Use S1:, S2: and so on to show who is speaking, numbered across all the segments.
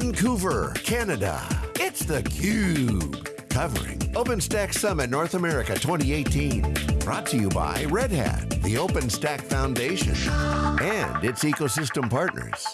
S1: Vancouver, Canada. It's theCUBE. Covering OpenStack Summit North America 2018. Brought to you by Red Hat, the OpenStack Foundation, and its ecosystem partners.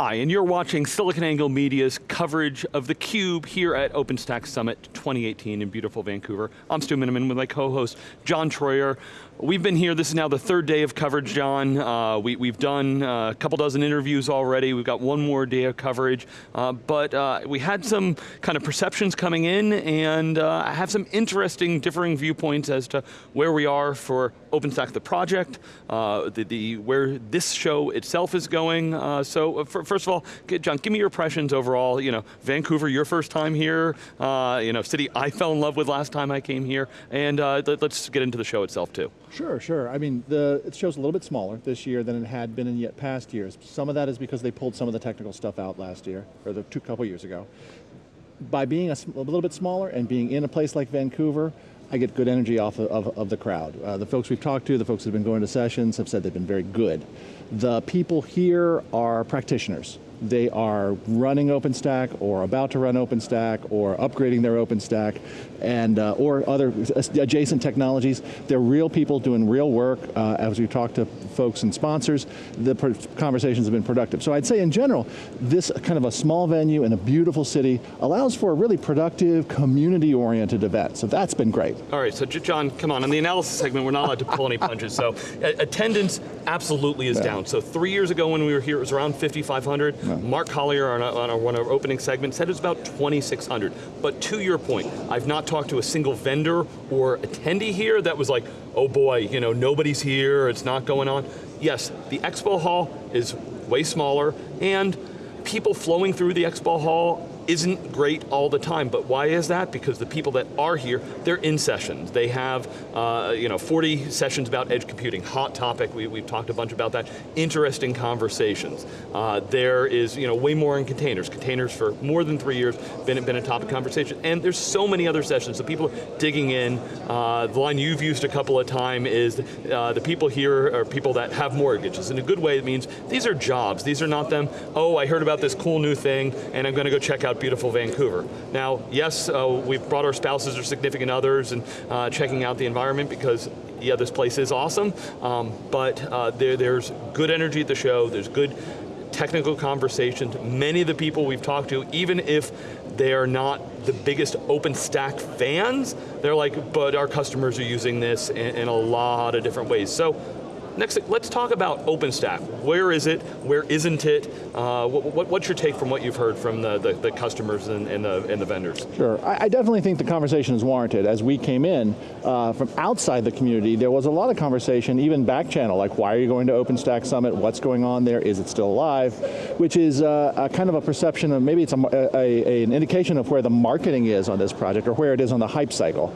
S2: Hi, and you're watching SiliconANGLE Media's coverage of theCUBE here at OpenStack Summit 2018 in beautiful Vancouver. I'm Stu Miniman with my co-host, John Troyer. We've been here, this is now the third day of coverage, John. Uh, we, have done uh, a couple dozen interviews already, we've got one more day of coverage, uh, but uh, we had some kind of perceptions coming in and uh, I have some interesting differing viewpoints as to where we are for OpenStack the project, uh, the, the, where this show itself is going. Uh, so uh, for, first of all, John, give me your impressions overall, you know, Vancouver, your first time here, uh, you know, city I fell in love with last time I came here, and let's get into the show itself too.
S3: Sure, sure. I mean, the it show's a little bit smaller this year than it had been in yet past years. Some of that is because they pulled some of the technical stuff out last year, or the two couple years ago. By being a, a little bit smaller and being in a place like Vancouver, I get good energy off of, of, of the crowd. Uh, the folks we've talked to, the folks who've been going to sessions have said they've been very good. The people here are practitioners they are running OpenStack or about to run OpenStack or upgrading their OpenStack and uh, or other adjacent technologies. They're real people doing real work. Uh, as we talk to folks and sponsors, the conversations have been productive. So I'd say in general, this kind of a small venue in a beautiful city allows for a really productive, community-oriented event. So that's been great.
S2: All right, so John, come on, in the analysis segment, we're not allowed to pull any punches. So attendance absolutely is yeah. down. So three years ago when we were here, it was around 5,500. Mark Collier on, a, on one of our opening segments said it's about 2,600. But to your point, I've not talked to a single vendor or attendee here that was like, oh boy, you know, nobody's here, it's not going on. Yes, the expo hall is way smaller and people flowing through the expo hall isn't great all the time, but why is that? Because the people that are here, they're in sessions. They have uh, you know, 40 sessions about edge computing, hot topic, we, we've talked a bunch about that, interesting conversations. Uh, there is you know, way more in containers. Containers for more than three years been, been a topic conversation, and there's so many other sessions, so people are digging in. Uh, the line you've used a couple of times is uh, the people here are people that have mortgages. In a good way, it means these are jobs. These are not them, oh, I heard about this cool new thing, and I'm going to go check out beautiful Vancouver. Now, yes, uh, we've brought our spouses or significant others and uh, checking out the environment because yeah, this place is awesome, um, but uh, there, there's good energy at the show, there's good technical conversations. Many of the people we've talked to, even if they are not the biggest OpenStack fans, they're like, but our customers are using this in, in a lot of different ways. So Next, let's talk about OpenStack. Where is it? Where isn't it? Uh, what, what's your take from what you've heard from the, the, the customers and, and, the, and the vendors?
S3: Sure, I, I, definitely think the conversation is warranted. As we came in uh, from outside the community, there was a lot of conversation, even back channel, like why are you going to OpenStack Summit? What's going on there? Is it still alive? Which is uh, a kind of a perception of, maybe it's a, a, a, an indication of where the marketing is on this project or where it is on the hype cycle.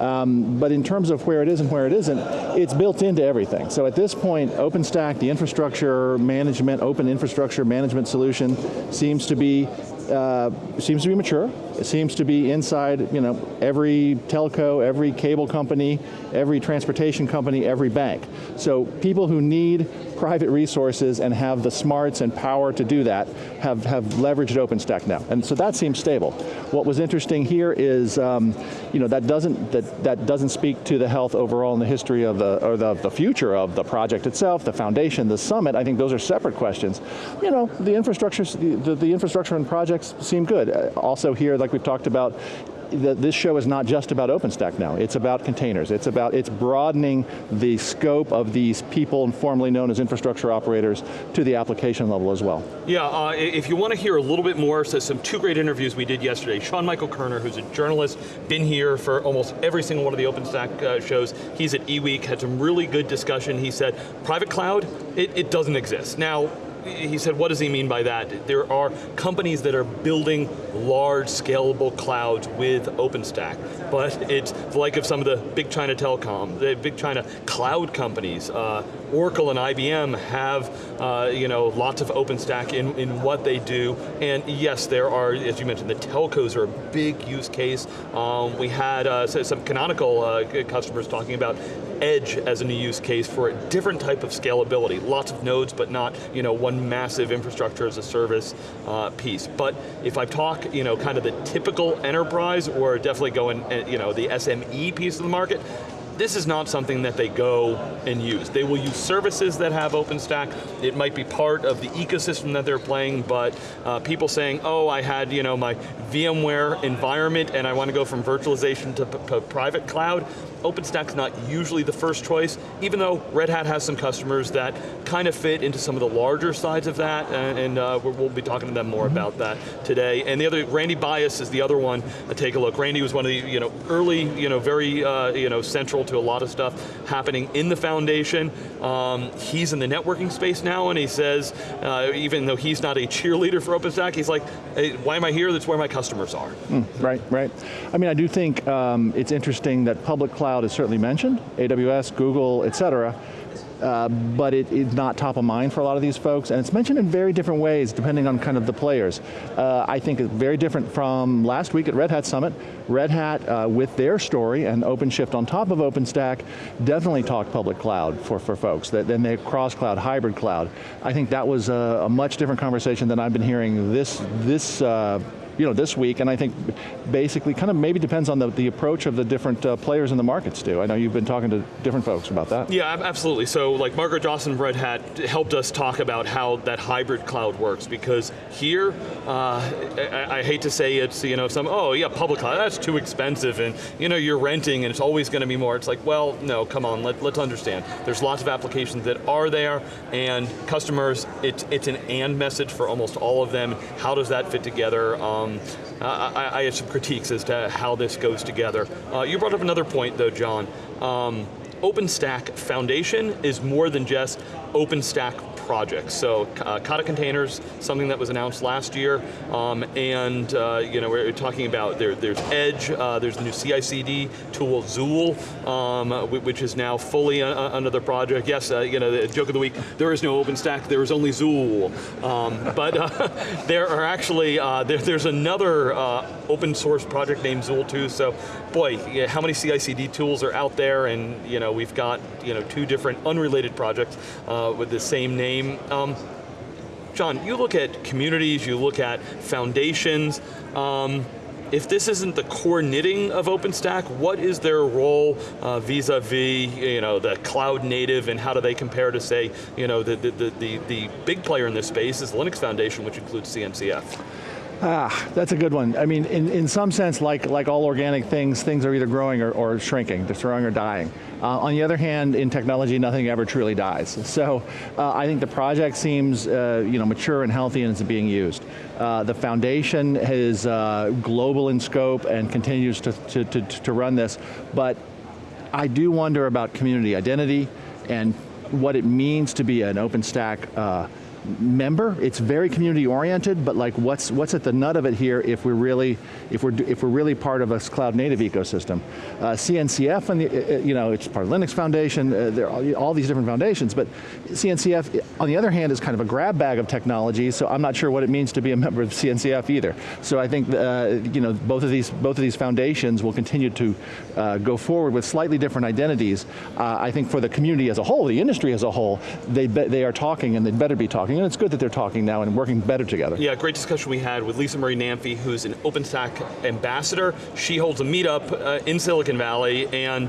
S3: Um, but in terms of where it is and where it isn't, it's built into everything. So at this point, OpenStack, the infrastructure management, open infrastructure management solution seems to be uh, seems to be mature. It seems to be inside you know, every telco, every cable company, every transportation company, every bank. So people who need private resources and have the smarts and power to do that have, have leveraged OpenStack now. And so that seems stable. What was interesting here is, um, you know, that doesn't, that, that doesn't speak to the health overall in the history of the, or the, the future of the project itself, the foundation, the summit, I think those are separate questions. You know, the infrastructure, the, the infrastructure and projects seem good. Also here, like we've talked about, this show is not just about OpenStack now, it's about containers. It's about, it's broadening the scope of these people formerly known as infrastructure operators to the application level as well.
S2: Yeah, uh, if you want to hear a little bit more, so some two great interviews we did yesterday. Sean Michael Kerner, who's a journalist, been here for almost every single one of the OpenStack uh, shows. He's at eWeek, had some really good discussion. He said, private cloud, it, it doesn't exist. Now, he said, what does he mean by that? There are companies that are building large scalable clouds with OpenStack, but it's like of some of the big China telecom, the big China cloud companies, uh, Oracle and IBM have uh, you know, lots of OpenStack in, in what they do, and yes, there are, as you mentioned, the telcos are a big use case. Um, we had uh, some canonical uh, customers talking about edge as a new use case for a different type of scalability. Lots of nodes, but not you know, one massive infrastructure as a service uh, piece. But if I talk you know, kind of the typical enterprise, or definitely going uh, you know, the SME piece of the market, this is not something that they go and use. They will use services that have OpenStack. It might be part of the ecosystem that they're playing, but uh, people saying, oh, I had you know, my VMware environment and I want to go from virtualization to private cloud, OpenStack's not usually the first choice, even though Red Hat has some customers that kind of fit into some of the larger sides of that, and, and uh, we'll be talking to them more about that today. And the other, Randy Bias is the other one. Uh, take a look. Randy was one of the you know early, you know very uh, you know central to a lot of stuff happening in the foundation. Um, he's in the networking space now, and he says, uh, even though he's not a cheerleader for OpenStack, he's like, hey, why am I here? That's where my customers are.
S3: Mm, right, right. I mean, I do think um, it's interesting that public cloud is certainly mentioned, AWS, Google, et cetera, uh, but it is not top of mind for a lot of these folks, and it's mentioned in very different ways depending on kind of the players. Uh, I think it's very different from last week at Red Hat Summit. Red Hat, uh, with their story and OpenShift on top of OpenStack, definitely talked public cloud for, for folks, that, then they cross-cloud, hybrid cloud. I think that was a, a, much different conversation than I've been hearing this, this uh, you know, this week, and I think basically kind of maybe depends on the, the approach of the different uh, players in the markets too. I know you've been talking to different folks about that.
S2: Yeah, absolutely. So like Margaret Dawson Red Hat helped us talk about how that hybrid cloud works because here, uh, I, I, hate to say it's, you know, some, oh yeah, public cloud, that's too expensive and you know, you're renting and it's always going to be more. It's like, well, no, come on, let, let's understand. There's lots of applications that are there and customers, it's, it's an and message for almost all of them. How does that fit together? Um, um, I, I, have some critiques as to how this goes together. Uh, you brought up another point though, John. Um, OpenStack Foundation is more than just OpenStack projects. So uh, Kata containers, something that was announced last year, um, and uh, you know we're talking about there, there's Edge, uh, there's the new CI/CD tool Zuul, um, which is now fully the project. Yes, uh, you know the joke of the week. There is no OpenStack. There is only Zuul, um, but uh, there are actually uh, there, there's another open source project named Zuul too. So, boy, how many CI/CD tools are out there? And you know we've got you know two different unrelated projects with the same name name. Um, John, you look at communities, you look at foundations, um, if this isn't the core knitting of OpenStack, what is their role uh, vis-a-vis uh, -vis, you know, the cloud native and how do they compare to say, you know, the, the, the, the big player in this space is the Linux Foundation, which includes CNCF?
S3: Ah, that's a good one. I mean, in, in some sense, like, like all organic things, things are either growing or, or shrinking, they're growing or dying. Uh, on the other hand, in technology, nothing ever truly dies. So uh, I think the project seems uh, you know, mature and healthy and is being used. Uh, the foundation is uh, global in scope and continues to, to, to, to run this, but I do wonder about community identity and what it means to be an OpenStack uh, member. It's very community oriented, but like what's what's at the nut of it here if we're really if we're if we're really part of a cloud native ecosystem. Uh, CNCF and the uh, uh, you know it's part of Linux Foundation. Uh, there are all, these different foundations, but CNCF on the other hand is kind of a grab bag of technology. So I'm not sure what it means to be a member of CNCF either. So I think uh, you know both of these both of these foundations will continue to go forward with slightly different identities. I think for the community as a whole, the industry as a whole, they they are talking and they better be talking talking, and it's good that they're talking now and working better together.
S2: Yeah, great discussion we had with Lisa Marie Namphy, who's an OpenStack ambassador. She holds a meetup uh, in Silicon Valley, and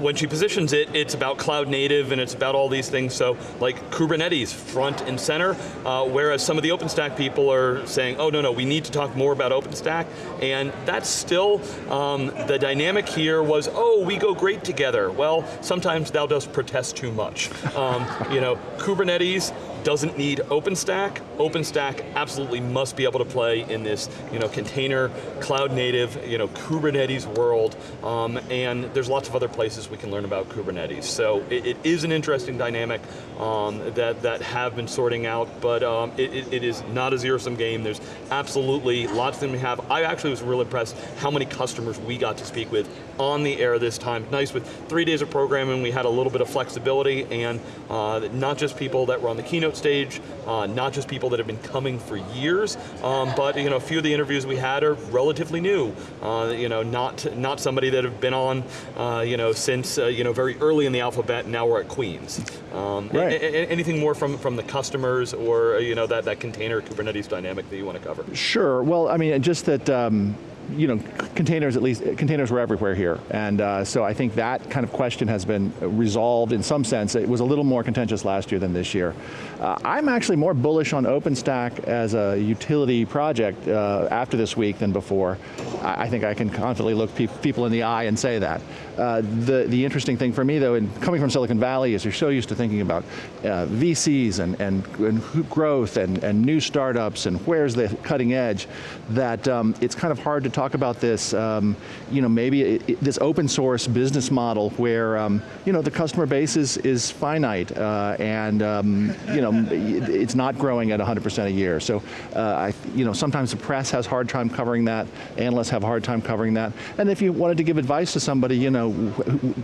S2: when she positions it, it's about cloud native and it's about all these things, so like Kubernetes front and center, uh, whereas some of the OpenStack people are saying, oh no, no, we need to talk more about OpenStack, and that's still, um, the dynamic here was, oh, we go great together. Well, sometimes thou dost protest too much. Um, you know, Kubernetes, doesn't need OpenStack. OpenStack absolutely must be able to play in this you know, container, cloud native, you know, Kubernetes world, um, and there's lots of other places we can learn about Kubernetes. So it, it is an interesting dynamic um, that, that have been sorting out, but um, it, it, is not a zero-sum game. There's absolutely lots of them we have. I actually was really impressed how many customers we got to speak with on the air this time. Nice with three days of programming, we had a little bit of flexibility and uh, not just people that were on the keynote stage, uh, not just people that have been coming for years, um, but you know, a few of the interviews we had are relatively new. Uh, you know, not not somebody that have been on, uh, you know, since uh, you know very early in the alphabet. And Now we're at Queens. Um,
S3: Right.
S2: anything more from from the customers or you know that that container Kubernetes dynamic that you want to cover?
S3: Sure. Well, I mean, just that. Um, you know, containers at least, containers were everywhere here. And uh, so I think that kind of question has been resolved in some sense. It was a little more contentious last year than this year. Uh, I'm actually more bullish on OpenStack as a utility project uh, after this week than before. I, I think I can confidently look pe people in the eye and say that. Uh, the, the interesting thing for me though, in coming from Silicon Valley is you're so used to thinking about uh, VCs and, and, and growth and, and new startups and where's the cutting edge, that um, it's kind of hard to talk about this, um, you know, maybe it, it- this open source business model where, um, you know, the customer base is, is finite uh, and, um, you know, it- it's not growing at 100% a year. So, uh, I, you know, sometimes the press has hard time covering that, analysts have a hard time covering that, and if you wanted to give advice to somebody, you know,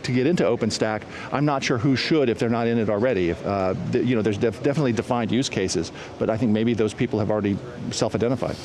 S3: to get into OpenStack, I'm not sure who should if they're not in it already. If, uh, you know, there's def definitely defined use cases, but I think maybe those people have already self-identified.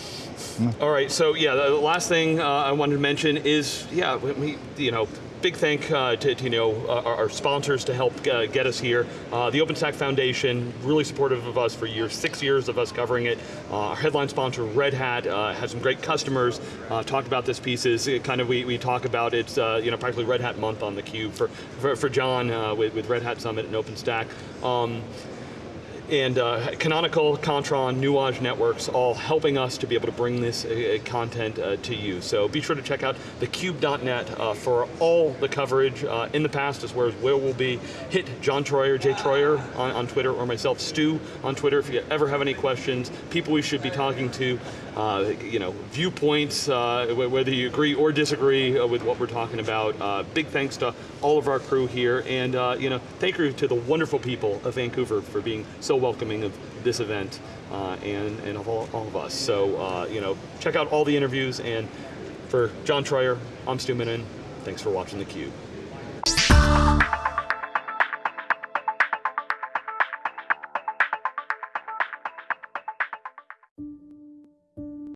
S2: All right, so yeah, the last thing uh, I wanted to mention is, yeah, we- you know, big thank uh, to, to, you know, our, sponsors to help uh, get us here. Uh, the OpenStack Foundation, really supportive of us for years, six years of us covering it. Uh, our headline sponsor, Red Hat, uh, has some great customers, uh, talked about this pieces, it kind of we, we talk about it, uh, you know, practically Red Hat month on the cube for, for, for John with, with Red Hat Summit and OpenStack. Um, and uh, Canonical, Kontron, Nuage Networks, all helping us to be able to bring this uh, content uh, to you. So be sure to check out thecube.net uh, for all the coverage uh, in the past as well as where we'll be. Hit John Troyer, Jay Troyer on, on Twitter, or myself, Stu, on Twitter if you ever have any questions, people we should be talking to, uh, you know, viewpoints, uh, whether you agree or disagree uh, with what we're talking about. Uh, big thanks to all of our crew here, and uh, you know, thank you to the wonderful people of Vancouver for being so welcoming of this event uh, and, and of all, all of us. So, uh, you know, check out all the interviews, and for John Troyer, I'm Stu Miniman. Thanks for watching theCUBE.